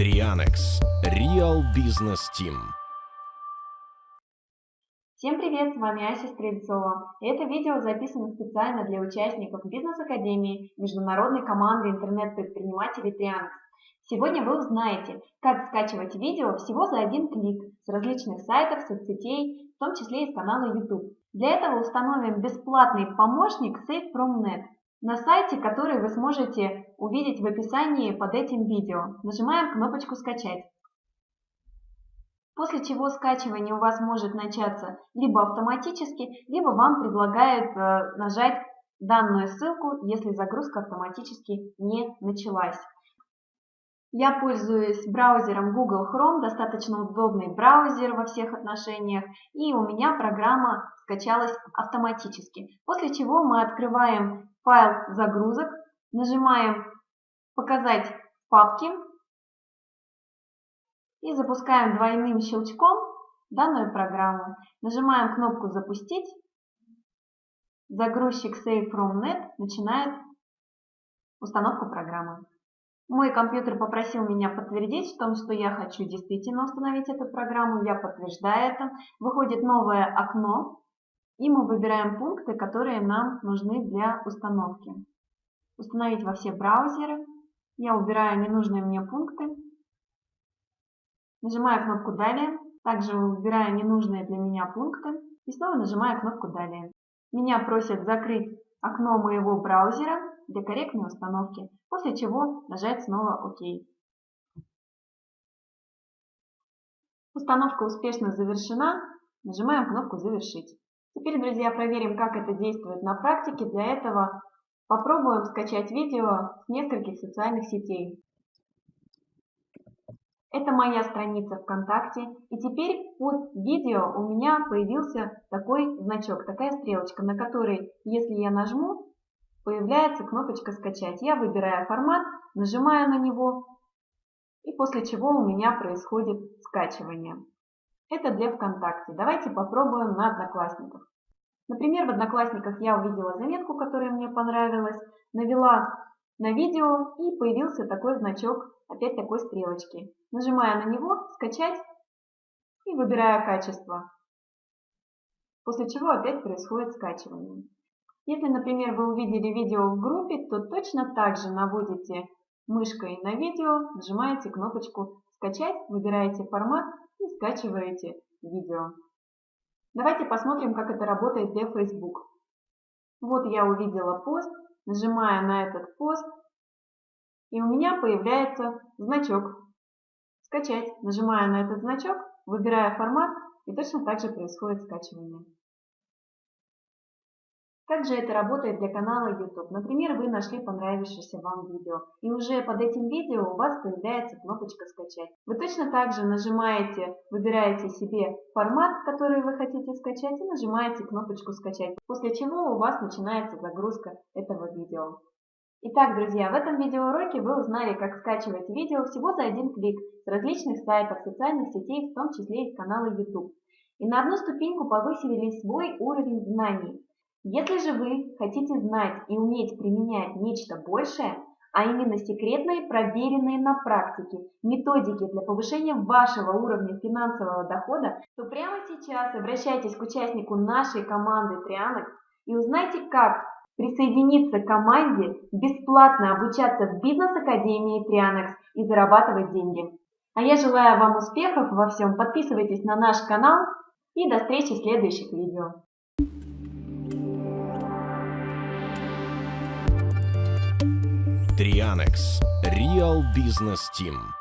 Trianex Real Business Team. Всем привет, с вами Ася Стрельцова. Это видео записано специально для участников Бизнес-академии международной команды интернет-предпринимателей Trianex. Сегодня вы узнаете, как скачивать видео всего за один клик с различных сайтов, соцсетей, в том числе и с канала YouTube. Для этого установим бесплатный помощник SafeFromNet на сайте, который вы сможете увидеть в описании под этим видео. Нажимаем кнопочку «Скачать». После чего скачивание у вас может начаться либо автоматически, либо вам предлагают э, нажать данную ссылку, если загрузка автоматически не началась. Я пользуюсь браузером Google Chrome, достаточно удобный браузер во всех отношениях, и у меня программа скачалась автоматически. После чего мы открываем файл загрузок, нажимаем «Показать в папке» и запускаем двойным щелчком данную программу. Нажимаем кнопку «Запустить». Загрузчик Save from Net начинает установку программы. Мой компьютер попросил меня подтвердить в том, что я хочу действительно установить эту программу. Я подтверждаю это. Выходит новое окно, и мы выбираем пункты, которые нам нужны для установки. Установить во все браузеры. Я убираю ненужные мне пункты. Нажимаю кнопку «Далее». Также выбираю ненужные для меня пункты. И снова нажимаю кнопку «Далее». Меня просят закрыть окно моего браузера для корректной установки, после чего нажать снова ОК. Установка успешно завершена, нажимаем кнопку «Завершить». Теперь, друзья, проверим, как это действует на практике. Для этого попробуем скачать видео с нескольких социальных сетей. Это моя страница ВКонтакте. И теперь под видео у меня появился такой значок, такая стрелочка, на которой, если я нажму, появляется кнопочка «Скачать». Я выбираю формат, нажимаю на него, и после чего у меня происходит скачивание. Это для ВКонтакте. Давайте попробуем на Одноклассниках. Например, в Одноклассниках я увидела заметку, которая мне понравилась, навела на видео и появился такой значок, опять такой стрелочки. Нажимая на него «Скачать» и выбираю качество. После чего опять происходит скачивание. Если, например, вы увидели видео в группе, то точно так же наводите мышкой на видео, нажимаете кнопочку «Скачать», выбираете формат и скачиваете видео. Давайте посмотрим, как это работает для Facebook. Вот я увидела пост, нажимаю на этот пост, и у меня появляется значок «Скачать». Нажимаю на этот значок, выбираю формат, и точно так же происходит скачивание. Также это работает для канала YouTube. Например, вы нашли понравившееся вам видео, и уже под этим видео у вас появляется кнопочка «Скачать». Вы точно так же нажимаете, выбираете себе формат, который вы хотите скачать, и нажимаете кнопочку «Скачать», после чего у вас начинается загрузка этого видео. Итак, друзья, в этом видеоуроке вы узнали, как скачивать видео всего за один клик с различных сайтов, социальных сетей, в том числе и с канала YouTube. И на одну ступеньку повысили свой уровень знаний. Если же вы хотите знать и уметь применять нечто большее, а именно секретные, проверенные на практике методики для повышения вашего уровня финансового дохода, то прямо сейчас обращайтесь к участнику нашей команды Трианекс и узнайте, как присоединиться к команде, бесплатно обучаться в бизнес-академии Трианекс и зарабатывать деньги. А я желаю вам успехов во всем, подписывайтесь на наш канал и до встречи в следующих видео. Trianex Real Business Team